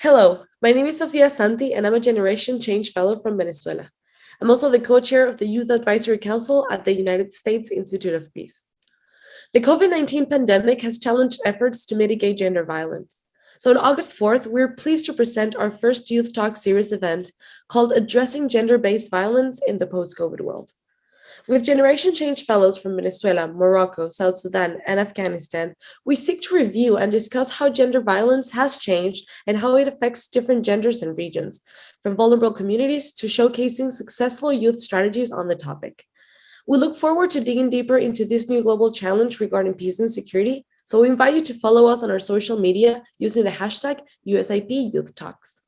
Hello, my name is Sofia Santi, and I'm a Generation Change Fellow from Venezuela. I'm also the co-chair of the Youth Advisory Council at the United States Institute of Peace. The COVID-19 pandemic has challenged efforts to mitigate gender violence. So on August 4th, we're pleased to present our first Youth Talk series event called Addressing Gender-Based Violence in the Post-COVID World. With Generation Change Fellows from Venezuela, Morocco, South Sudan, and Afghanistan, we seek to review and discuss how gender violence has changed and how it affects different genders and regions, from vulnerable communities to showcasing successful youth strategies on the topic. We look forward to digging deeper into this new global challenge regarding peace and security, so we invite you to follow us on our social media using the hashtag USIP Youth Talks.